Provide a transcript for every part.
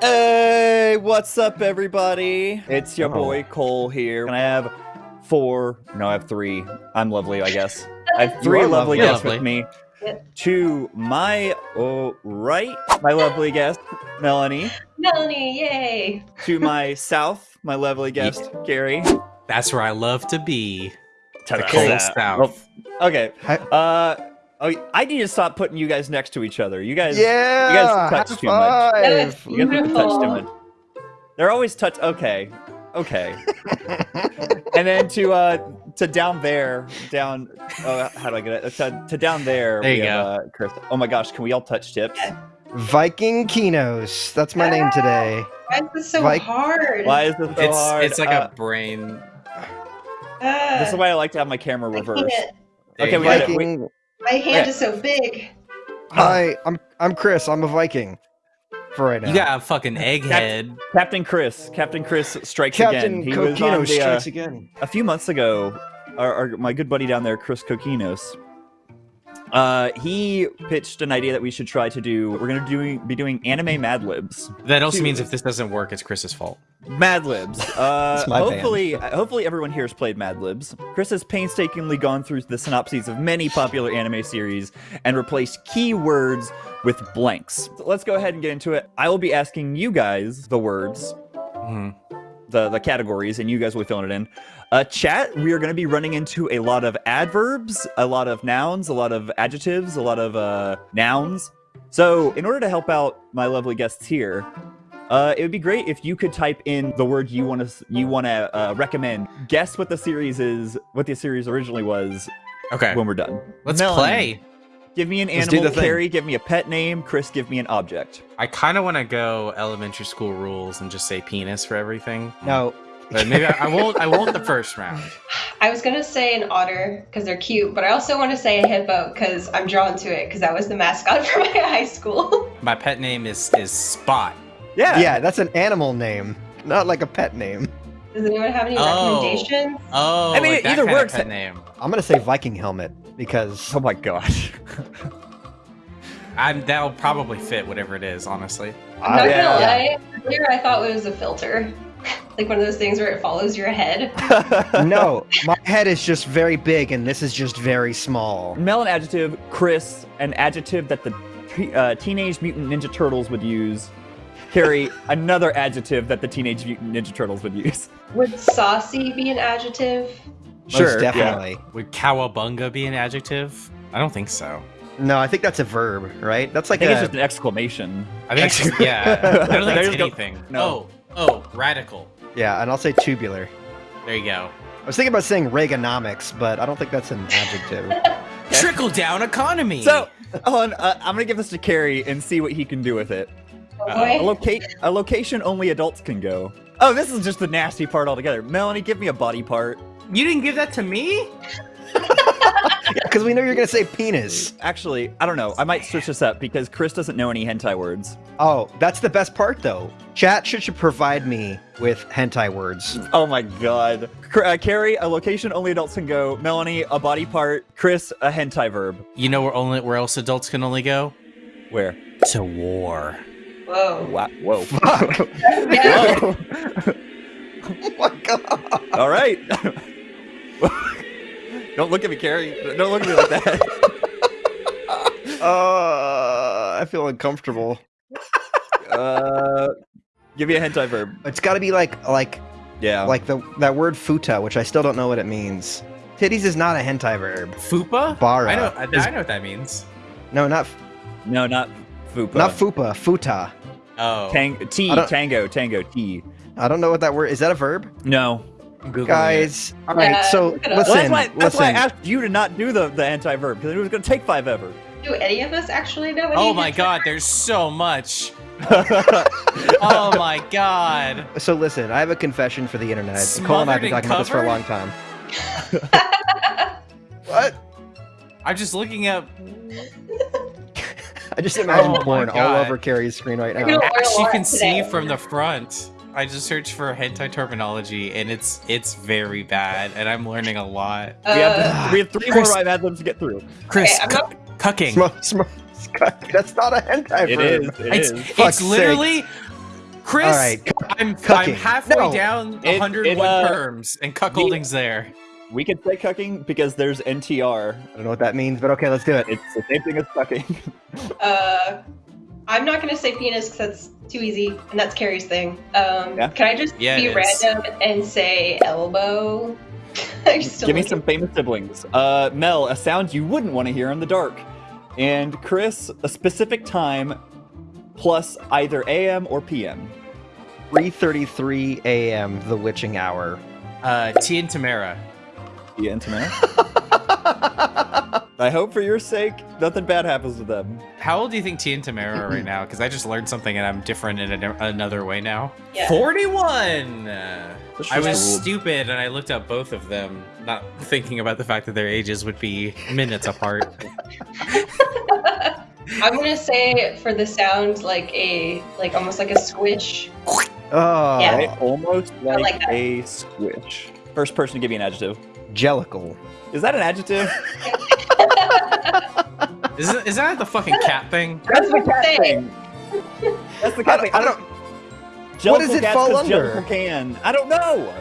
Hey, what's up, everybody? It's your Oh. boy Cole here, and I have four. No, I have three. I'm lovely, I guess. I have three lovely lovely. guests Lovely. with me. Yep. To my oh, right, my lovely guest Melanie. Melanie, yay! To my south, my lovely guest Gary. That's where I love to be. To The the cold south. south. Oh, okay. Hi- Uh, oh, I need to stop putting you guys next to each other. You guys, Yeah, you guys touch too much. five. That you guys touch too much. They're always touch. Okay, okay. and then to uh to down there, down. Oh, how do I get it? To, to down there. There we you have, Uh, Chris. Oh my gosh, can we all touch tips? Viking Kinos. That's my name today. Why is this so Like- hard? Why is this so it's hard? it's like Uh, a brain. Ah, This is why I like to have my camera reversed. Okay, we go. got it. Wait. Viking. My hand Okay. is so big. Hi, I'm I'm Chris. I'm a Viking. For right now. You got a fucking egghead. Captain Chris. Captain Chris strikes Captain again. He was on Kokino the, uh, strikes again. a few months ago, our, our my good buddy down there, Chris Kokinos, uh, he pitched an idea that we should try to do. We're gonna do be doing anime Mad Libs. That also Dude. means if this doesn't work, it's Chris's fault. Mad Libs. Uh, It's my band. hopefully, hopefully everyone here has played Mad Libs. Chris has painstakingly gone through the synopses of many popular anime series and replaced keywords with blanks. So let's go ahead and get into it. I will be asking you guys the words Mhm. The the categories, and you guys will be filling it in. Uh, chat, we are going to be running into a lot of adverbs, a lot of nouns, a lot of adjectives, a lot of uh, nouns. So, in order to help out my lovely guests here, uh, it would be great if you could type in the word you want to you want to uh, recommend. Guess what the series is, what the series originally was Okay, when we're done. let's Melanie, play. Give me an Let's animal. the. Kerry, give me a pet name. Chris, give me an object. I kind of want to go elementary school rules and just say penis for everything. No. but maybe I, I won't. I won't the first round. I was gonna say an otter because they're cute, but I also want to say a hippo because I'm drawn to it because that was the mascot for my high school. My pet name is is Spot. Yeah. Yeah, that's an animal name, not like a pet name. Does anyone have any Oh. recommendations? Oh, I mean, like it that either kind of works. Pet name. I'm gonna say Viking helmet because Oh my gosh. I'm that'll probably fit whatever it is. Honestly. I'm not I- yeah. gonna lie. Earlier, I thought it was a filter, like one of those things where it follows your head. no, my head is just very big and this is just very small. Mel an adjective, Chris an adjective that the uh, Teenage Mutant Ninja Turtles would use. Kerry another adjective that the Teenage Mutant Ninja Turtles would use. Would saucy be an adjective? Most definitely. Would cowabunga be an adjective? I don't think so. No, I think that's a verb, right? That's like I like think a it's just an exclamation. I think it's just, yeah. I don't think There's it's go- anything. no. Oh, oh, radical. yeah, and I'll say tubular. There you go. I was thinking about saying Reaganomics, but I don't think that's an adjective. Trickle down economy. So, hold on, uh, I'm gonna give this to Kerry and see what he can do with it. Oh Uh, A, loca- a location only adults can go. Oh, this is just the nasty part altogether. Melanie, give me a body part. You didn't give that to me? Because we know you're gonna say penis. Actually, I don't know. I might switch this up because Chris doesn't know any hentai words. Oh, that's the best part though. Chat should, should provide me with hentai words. Oh my god. Uh, Kerry, a location only adults can go. Melanie, a body part. Chris, a hentai verb. You know where only where else adults can only go? Where? To war. Whoa. Wow. Whoa. Fuck. Whoa. oh my god. All right. Don't look at me, Kerry. Don't look at me like that. Uh, I feel uncomfortable. Uh, give me a hentai verb. It's got to be like like Yeah. like the that word futa, which I still don't know what it means. Titties is not a hentai verb. Fupa? Bara I know. I, is- I know what that means. No, not no, not fupa. not fupa. Futa. Oh, Tang- T. I don't- Tango. Tango. T. I don't know what that word is. That a verb, No. I'm Googling guys? All right. Yeah, so look it up. listen, Well, that's why. That's why I asked you to not do the the hentai verb because it was going to take five ever. Do any of us actually know? it. Any Oh my god, there's so much. oh Oh my god. So listen, I have a confession for the internet. Cole and I have been talking and about this for a long time. what? I'm just looking up. I just oh imagine Oh porn all over Kerry's screen right now. gonna- you can Today. see from the front, I just searched for hentai terminology, and it's it's very bad, and I'm learning a lot. Uh, we have we have three Chris- more I've had them to get through. Chris, I'm cu- cucking. Sm- sm- That's not a hentai It verb. is. It It's is. it's Fuck's literally Chris, All right. I'm, I'm halfway No. down It- 100 it, uh, perms, and cuckolding's there. We can say cucking because there's NTR. I don't know what that means, but okay, let's do it. It's the same thing as cucking. Uh, I'm not gonna say penis because that's too easy, and that's Kerry's thing. Um, Yeah. Can I just Yeah, be it is. random and say elbow? Give me like some famous siblings. Uh, Mel, a sound you wouldn't want to hear in the dark. And Chris, a specific time plus either AM or PM. 3:33 a.m. the witching hour. Uh, T and Tamera. Yeah, and Tamera. I hope for your sake nothing bad happens to them. How old do you think T and Tamera are right now? Because I just learned something and I'm different in a, another way now. Yeah. 41! Uh, I was ruled. stupid and I looked up both of them, not thinking about the fact that their ages would be minutes apart. I'm gonna say for the sound like a like almost like a squish. Oh, Yeah. Almost like, like a squish. First person to give me an adjective. jellicle. Is that an adjective? Is, it, is that the fucking cat thing? That's the cat thing. That's the I cat don't, thing. I don't. Jellicle What does it cats fall 'cause under? Can. I don't know.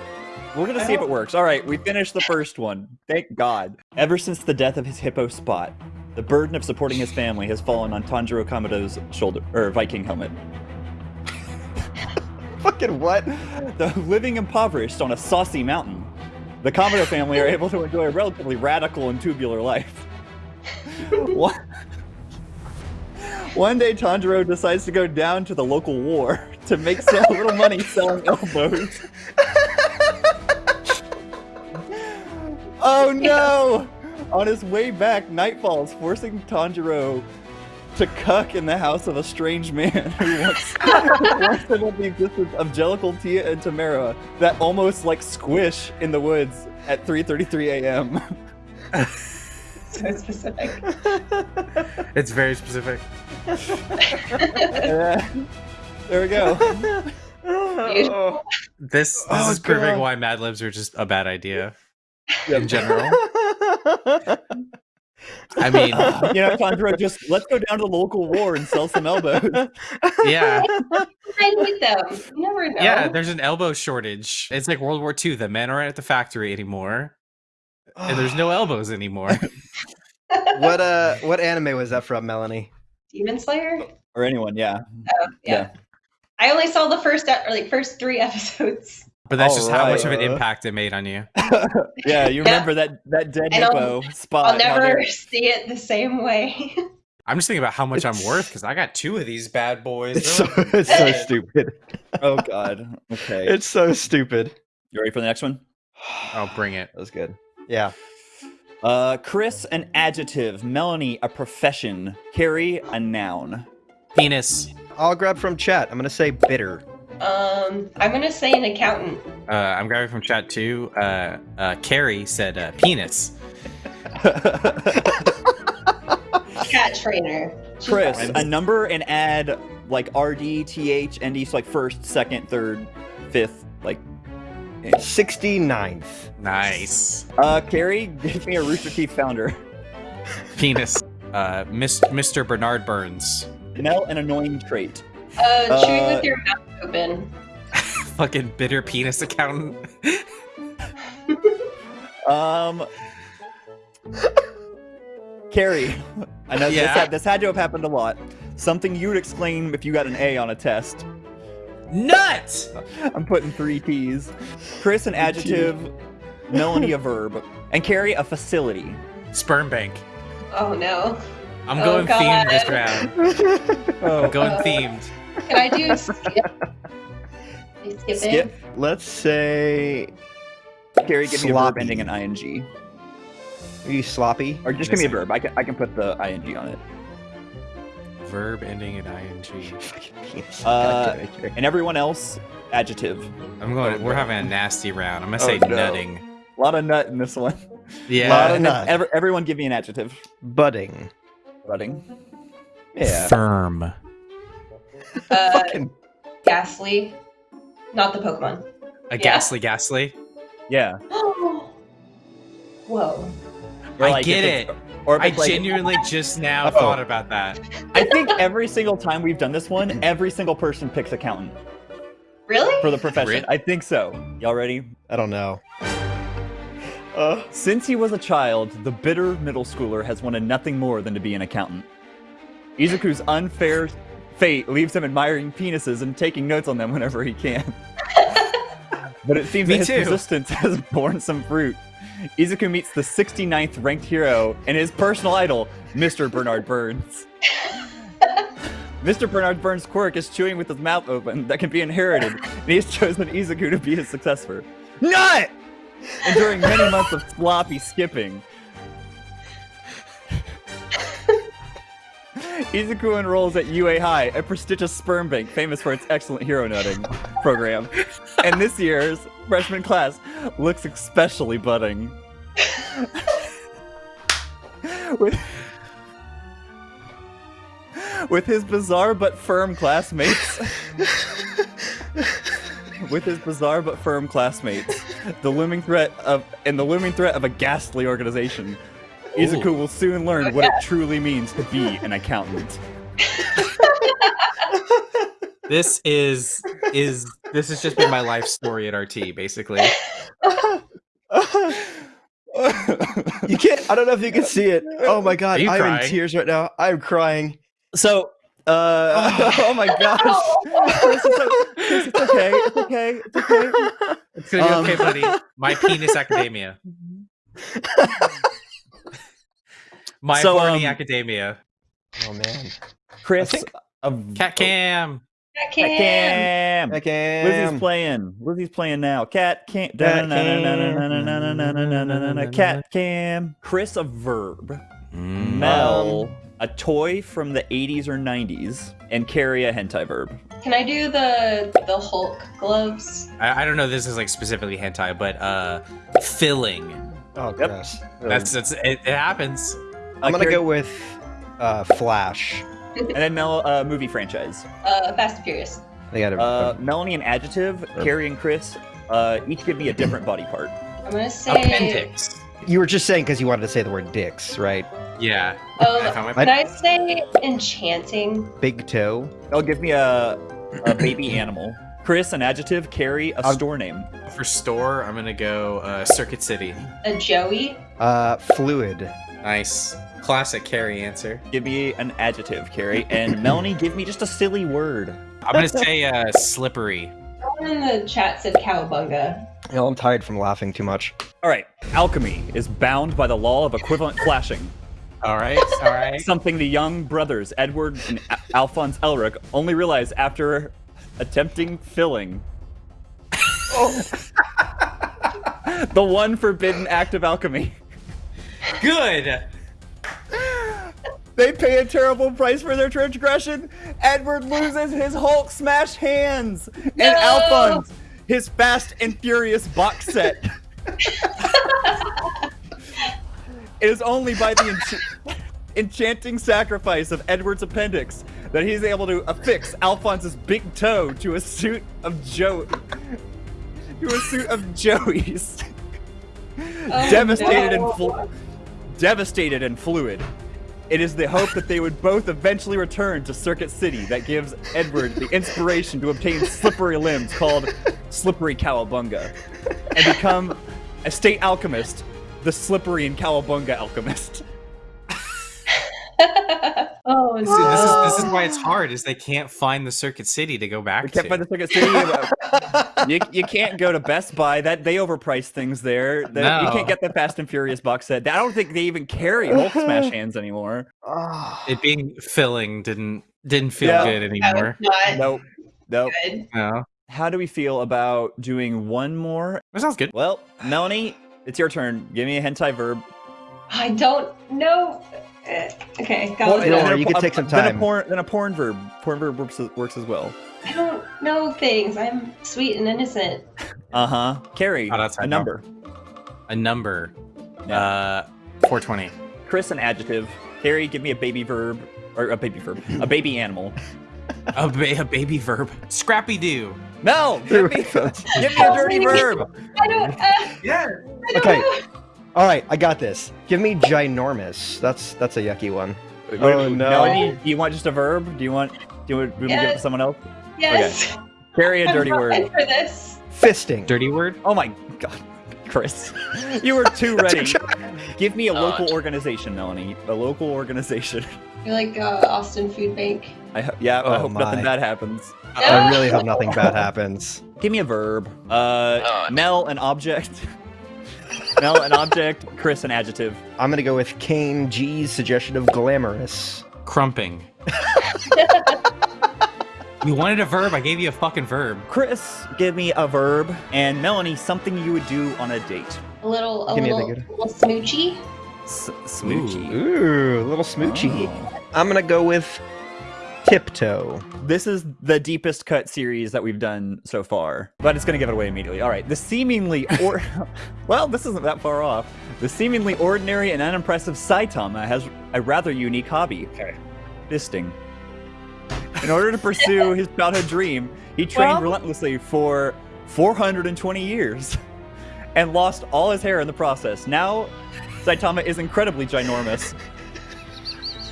We're gonna I see if it works. All right, we finished the first one. Thank God. Ever since the death of his hippo Spot, the burden of supporting his family has fallen on Tanjiro Kamado's shoulder or Viking helmet. Fucking what? The living impoverished on a saucy mountain, the Kamado family are able to enjoy a relatively radical and tubular life. one, one day, Tanjiro decides to go down to the local war to make some little money selling elbows. oh no! On his way back, night falls, forcing Tanjiro to cuck in the house of a strange man who wants, wants to know the existence of Jellicle, Tia, and Tamera that almost like squish in the woods at 3.33 a.m. So specific. It's very specific. Uh, there we go. Beautiful. This this Oh, is proving God. why Mad Libs are just a bad idea Yep. in general. I mean, you know, Tanjiro, just let's go down to the local war and sell some elbows. yeah, I need them. You never know. yeah. There's an elbow shortage. It's like World War II. The men aren't at the factory anymore, and there's no elbows anymore. what uh? What anime was that from, Melanie? Demon Slayer. or anyone, yeah. Oh, yeah. I only saw the first e- or like first three episodes. But that's just how much of an impact it made on you. Yeah, you Yeah. remember that that dead And I'll- hippo spot. I'll never see it the same way. I'm just thinking about how much I'm worth because I got two of these bad boys. It's so it's so stupid. Oh god. Okay. It's so stupid. You ready for the next one? Oh, bring it. That was good. Yeah. Uh, Chris, an adjective. Melanie, a profession. Kerry, a noun. Penis. I'll grab from chat. I'm gonna say bitter. Um, I'm gonna say an accountant. Uh, I'm grabbing from chat too. Uh, uh, Kerry said uh, penis. Cat trainer. She's Chris, fine. a number and add like RD, TH, ND, so like first, second, third, fifth, like. 69th. Nice. Uh, Kerry, give me a Rooster Teeth founder. Penis. Uh, Miss, Mr. Bernard Burns. Mel, an annoying trait. Uh, chewing uh, with your mouth open. Fucking bitter penis accountant. Um, Kerry, I know this, had, this had to have happened a lot. Something you would exclaim if you got an A on a test. Nut. I'm putting three T's. Chris, an adjective. Melanie, a verb. And Kerry, a facility. Sperm bank. Oh no. I'm Oh, going themed this God. round. Oh, I'm going Uh, themed. Can I do skip? I skip, Skip. Let's say Kerry, give me a verb ending in ing. are you sloppy? Or just give me a verb. I can, I can put the ing on it. Verb ending in ing. Fucking penis. Uh, God damn it, Kerry. And everyone else, adjective. I'm going. We're having a nasty round. I'm gonna Oh, say no. nutting. A lot of nut in this one. Yeah. Lot of nut. ever- everyone give me an adjective. budding. Budding. Yeah. Firm. Uh, Fucking Ghastly. Not the Pokemon. A Yeah. ghastly, ghastly. Yeah. Whoa. Or I like get it. Or I like- genuinely just now Oh. thought about that. I think every single time we've done this one, every single person picks accountant. Really? for the profession. Really? I think so. Y'all ready? I don't know. Uh, Since he was a child, the bitter middle schooler has wanted nothing more than to be an accountant. Izuku's unfair fate leaves him admiring penises and taking notes on them whenever he can. but it seems Me that his too. persistence has borne some fruit. Izuku meets the 69th ranked hero and his personal idol, Mr. Bernard Burns. Mr. Bernard Burns' quirk is chewing with his mouth open that can be inherited, and he has chosen Izuku to be his successor. Nut! Enduring many months of sloppy skipping, Izuku enrolls at UA High, a prestigious sperm bank famous for its excellent hero nutting program. And this year's freshman class looks especially budding. with, with his bizarre but firm classmates. with his bizarre but firm classmates, the looming threat of and the looming threat of a ghastly organization. Izuku will soon learn what it truly means to be an accountant. This is is this has just been my life story at RT, basically. you can't. I don't know if you can see it. Oh my god, I'm crying? in tears right now. I'm crying. so, uh, oh my gosh, Chris, it's, o- Chris, it's okay, it's okay, it's okay. It's gonna be Um, okay, buddy. My penis academia. My So, horny um, academia. Oh man. Chris, think- of Cat cam. Cat Cat Cam. Cam. I can. Lizzie's playing. Lizzie's playing now. Cat Cam. Cat Cat Cam. Chris, a verb. Mm. Mel, a toy from the 80s or 90s. And Kerry, a hentai verb. Can I do the the Hulk gloves? I, I don't know. This is like specifically hentai, but uh, filling. Oh, Yep. gross. That's that's it, it happens. I'm Uh, gonna Kerry- go with uh, Flash. And then Mel, uh, movie franchise. Uh, Fast and Furious. They got a. Uh, Melanie, an adjective. Kerry and Chris, uh, each give me a different body part. I'm gonna say. Appendix. you were just saying because you wanted to say the word dicks, right? Yeah. Oh, I found my- can I say enchanting? Big toe. Oh, give me a, a baby animal. Chris, an adjective. Kerry, a Um, store name. For store, I'm gonna go uh, Circuit City. A Joey? Uh, fluid. Nice. Classic Kerry answer. Give me an adjective, Kerry. And Melanie, give me just a silly word. I'm gonna say uh, slippery. Someone in the chat said cowabunga. You know, I'm tired from laughing too much. All right. Alchemy is bound by the law of equivalent flashing. All right. All right. Something the young brothers, Edward and A- Alphonse Elric, only realize after attempting filling. oh. the one forbidden act of alchemy. Good. They pay a terrible price for their transgression. Edward loses his Hulk smash hands. And No! Alphonse, his Fast and Furious box set. it is only by the ench- enchanting sacrifice of Edward's appendix that he's able to affix Alphonse's big toe to a suit of Joe. To a suit of Joey's. Oh, devastated no. and flu- devastated and fluid. It is the hope that they would both eventually return to Circuit City that gives Edward the inspiration to obtain slippery limbs called Slippery Cowabunga and become a state alchemist, the Slippery and Cowabunga alchemist. oh no. See, this is this is why it's hard. Is they can't find the Circuit City to go back We can't to. find the Circuit City. you, you can't go to Best Buy. That they overprice things there. The- You can't get the Fast and Furious box set. I don't think they even carry Hulk smash hands anymore. It being filling didn't didn't feel Yeah. good anymore. was Nope. Nope. good. No, How do we feel about doing one more? that sounds good. Well, Melanie, it's your turn. Give me a hentai verb. I don't know. Uh, Okay, got Well, it. you know, then you could take some Then a time. porn, then a porn verb. Porn verb works, as- works as well. I don't know things. I'm sweet and innocent. Uh huh. Kerry, Oh, that's a fine. number. A number. Yeah. Uh, 420. Chris, an adjective. Kerry, give me a baby verb or a baby verb, a baby animal. A, ba- a baby verb. Scrappy Doo. Mel, give me, give me a dirty verb. I don't. Uh, Yeah. I don't Okay. know. All right, I got this. Give me ginormous. That's that's a yucky one. Oh, no. Melanie, do you want just a verb? Do you want? Do you want me to give it to someone else? Yes. Kerry a I'm dirty not word. for this. Fisting. Dirty word? Oh my god, Chris, you were too ready. Give me a Oh, local organization, Melanie. A local organization. You're like uh, Austin Food Bank. I ho- yeah, I Oh hope nothing bad happens. I really hope nothing bad happens. Give me a verb. Uh, Oh. Mel, an object. Mel, an object. Chris, an adjective. I'm gonna go with Kane G's suggestion of glamorous. Crumping. you wanted a verb, I gave you a fucking verb. Chris, give me a verb. And Melanie, something you would do on a date. A little, a Give me a little, smoochy. S- smoochy. Ooh, a little smoochy. Oh. I'm gonna go with tiptoe. This is the deepest cut series that we've done so far, but it's going to give it away immediately. All right, the seemingly or well, this isn't that far off. The seemingly ordinary and unimpressive Saitama has a rather unique hobby: Okay. fisting. In order to pursue his childhood dream, he trained Well- relentlessly for 420 years and lost all his hair in the process. Now, Saitama is incredibly ginormous.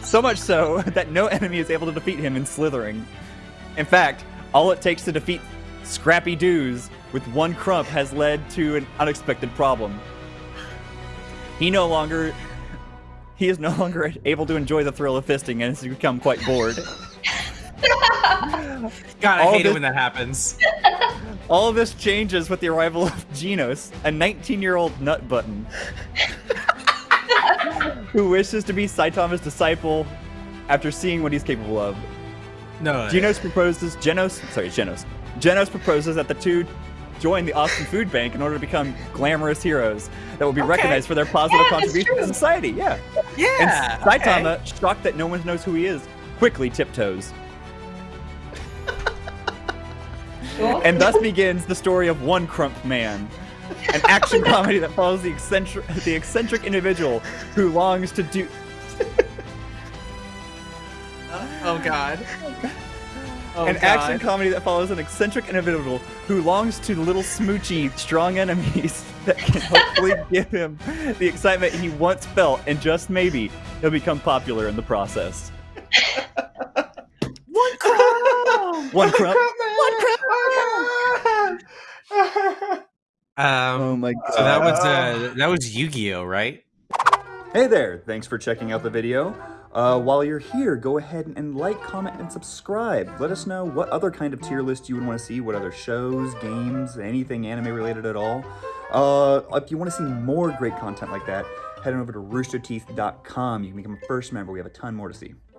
So much so that no enemy is able to defeat him in slithering. In fact, all it takes to defeat Scrappy Doos with one crump has led to an unexpected problem. He no longer he is no longer able to enjoy the thrill of fisting and has become quite bored. God, I All hate this- it when that happens. All of this changes with the arrival of Genos, a 19-year-old nut button, who wishes to be Saitama's disciple after seeing what he's capable of. No. Genos proposes Genos sorry, Genos. Genos proposes that the two join the Austin Food Bank in order to become glamorous heroes that will be Okay. recognized for their positive Yeah, contribution to society. Yeah. yeah. and Saitama, shocked that no one knows who he is, quickly tiptoes. And thus begins the story of One Crump Man, an action comedy that follows the eccentric, the eccentric individual who longs to do. Oh god. Oh, an God. action comedy that follows an eccentric individual who longs to little smoochy strong enemies that can hopefully give him the excitement he once felt, and just maybe he'll become popular in the process. One crumb! One crump. Um, Oh my so that was uh, that was Yu-Gi-Oh, right? Hey there, thanks for checking out the video. Uh, while you're here, go ahead and like, comment, and subscribe. Let us know what other kind of tier list you would want to see, what other shows, games, anything anime related at all. Uh, if you want to see more great content like that, head on over to roosterteeth.com. You can become a first member. We have a ton more to see.